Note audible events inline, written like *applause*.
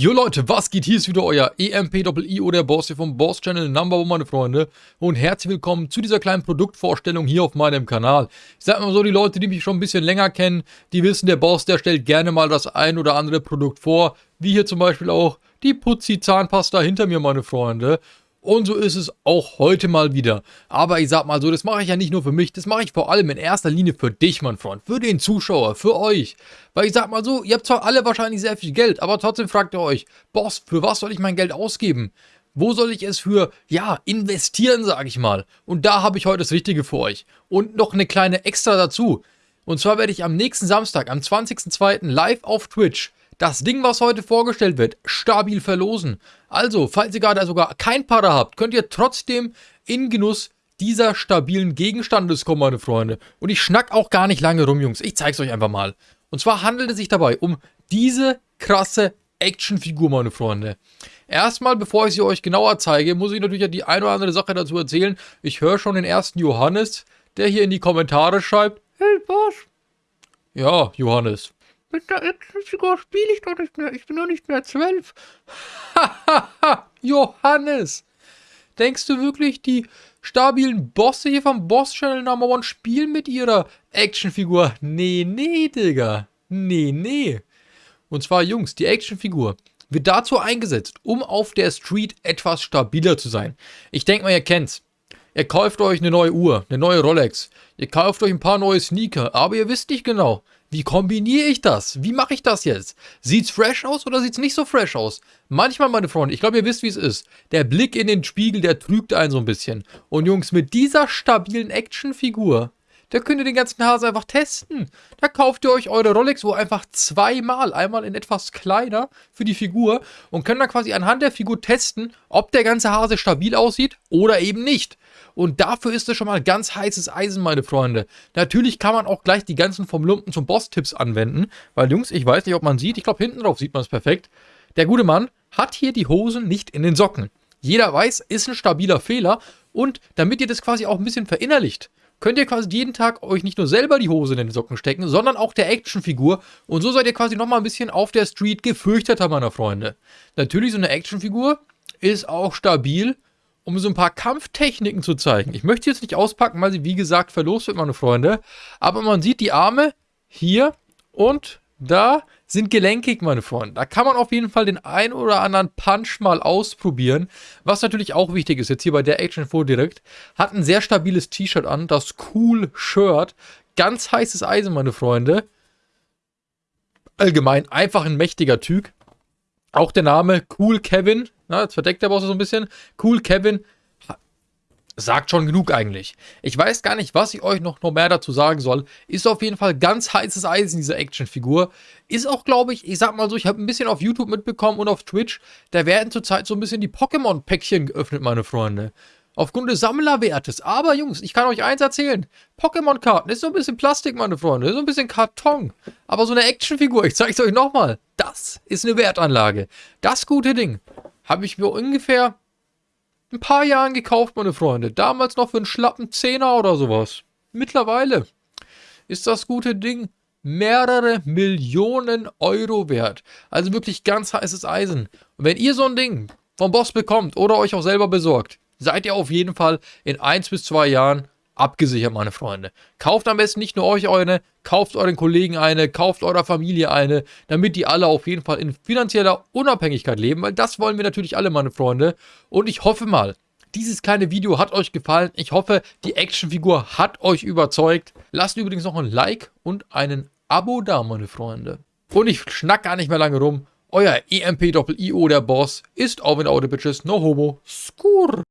Jo Leute, was geht? Hier ist wieder euer EMP-IO, der Boss hier vom Boss Channel Number One, meine Freunde. Und herzlich willkommen zu dieser kleinen Produktvorstellung hier auf meinem Kanal. Ich sag mal so, die Leute, die mich schon ein bisschen länger kennen, die wissen, der Boss, der stellt gerne mal das ein oder andere Produkt vor. Wie hier zum Beispiel auch die Putzi Zahnpasta hinter mir, meine Freunde. Und so ist es auch heute mal wieder. Aber ich sag mal so, das mache ich ja nicht nur für mich, das mache ich vor allem in erster Linie für dich, mein Freund. Für den Zuschauer, für euch. Weil ich sag mal so, ihr habt zwar alle wahrscheinlich sehr viel Geld, aber trotzdem fragt ihr euch, Boss, für was soll ich mein Geld ausgeben? Wo soll ich es für, ja, investieren, sage ich mal. Und da habe ich heute das Richtige für euch. Und noch eine kleine Extra dazu. Und zwar werde ich am nächsten Samstag, am 20.02. live auf Twitch das Ding, was heute vorgestellt wird, stabil verlosen. Also, falls ihr gerade sogar kein Para habt, könnt ihr trotzdem in Genuss dieser stabilen Gegenstandes kommen, meine Freunde. Und ich schnack auch gar nicht lange rum, Jungs. Ich zeig's euch einfach mal. Und zwar handelt es sich dabei um diese krasse Actionfigur, meine Freunde. Erstmal, bevor ich sie euch genauer zeige, muss ich natürlich die eine oder andere Sache dazu erzählen. Ich höre schon den ersten Johannes, der hier in die Kommentare schreibt, Hey, Boss. Ja, Johannes. Mit der Actionfigur spiele ich doch nicht mehr. Ich bin doch nicht mehr zwölf. Hahaha, *laughs* Johannes. Denkst du wirklich, die stabilen Bosse hier vom Boss Channel Number One spielen mit ihrer Actionfigur? Nee, nee, Digga. Nee, nee. Und zwar, Jungs, die Actionfigur wird dazu eingesetzt, um auf der Street etwas stabiler zu sein. Ich denke mal, ihr kennt's. Ihr kauft euch eine neue Uhr, eine neue Rolex. Ihr kauft euch ein paar neue Sneaker, aber ihr wisst nicht genau, wie kombiniere ich das? Wie mache ich das jetzt? Sieht's fresh aus oder sieht's nicht so fresh aus? Manchmal, meine Freunde, ich glaube, ihr wisst, wie es ist. Der Blick in den Spiegel, der trügt einen so ein bisschen. Und Jungs, mit dieser stabilen Actionfigur, da könnt ihr den ganzen Hase einfach testen. Da kauft ihr euch eure Rolex, wo einfach zweimal, einmal in etwas kleiner für die Figur und könnt dann quasi anhand der Figur testen, ob der ganze Hase stabil aussieht oder eben nicht. Und dafür ist es schon mal ganz heißes Eisen, meine Freunde. Natürlich kann man auch gleich die ganzen vom Lumpen zum Boss-Tipps anwenden. Weil, Jungs, ich weiß nicht, ob man sieht. Ich glaube, hinten drauf sieht man es perfekt. Der gute Mann hat hier die Hosen nicht in den Socken. Jeder weiß, ist ein stabiler Fehler. Und damit ihr das quasi auch ein bisschen verinnerlicht, könnt ihr quasi jeden Tag euch nicht nur selber die Hose in den Socken stecken, sondern auch der Actionfigur. Und so seid ihr quasi nochmal ein bisschen auf der Street gefürchteter, meine Freunde. Natürlich, so eine Actionfigur ist auch stabil um so ein paar Kampftechniken zu zeigen. Ich möchte jetzt nicht auspacken, weil sie wie gesagt verlost wird, meine Freunde. Aber man sieht die Arme hier und da sind gelenkig, meine Freunde. Da kann man auf jeden Fall den ein oder anderen Punch mal ausprobieren. Was natürlich auch wichtig ist, jetzt hier bei der Action 4 direkt, hat ein sehr stabiles T-Shirt an, das Cool Shirt. Ganz heißes Eisen, meine Freunde. Allgemein einfach ein mächtiger Typ. Auch der Name Cool Kevin, na, jetzt verdeckt der Boss so ein bisschen. Cool Kevin sagt schon genug eigentlich. Ich weiß gar nicht, was ich euch noch, mehr dazu sagen soll. Ist auf jeden Fall ganz heißes Eisen, diese Actionfigur. Ist auch, glaube ich, ich sag mal so, ich habe ein bisschen auf YouTube mitbekommen und auf Twitch, da werden zurzeit so ein bisschen die Pokémon-Päckchen geöffnet, meine Freunde. Aufgrund des Sammlerwertes. Aber Jungs, ich kann euch eins erzählen. Pokémon-Karten ist so ein bisschen Plastik, meine Freunde. Ist so ein bisschen Karton. Aber so eine Actionfigur, ich zeige es euch nochmal. Das ist eine Wertanlage. Das gute Ding habe ich mir ungefähr ein paar Jahren gekauft, meine Freunde. Damals noch für einen schlappen Zehner oder sowas. Mittlerweile ist das gute Ding mehrere Millionen Euro wert. Also wirklich ganz heißes Eisen. Und wenn ihr so ein Ding vom Boss bekommt oder euch auch selber besorgt, seid ihr auf jeden Fall in 1 bis 2 Jahren abgesichert, meine Freunde. Kauft am besten nicht nur euch eine, kauft euren Kollegen eine, kauft eurer Familie eine, damit die alle auf jeden Fall in finanzieller Unabhängigkeit leben, weil das wollen wir natürlich alle, meine Freunde. Und ich hoffe mal, dieses kleine Video hat euch gefallen. Ich hoffe, die Actionfigur hat euch überzeugt. Lasst übrigens noch ein Like und einen Abo da, meine Freunde. Und ich schnack gar nicht mehr lange rum. Euer EMP-Doppel-IO, der Boss, ist auf in Audio Bitches, no homo, skur.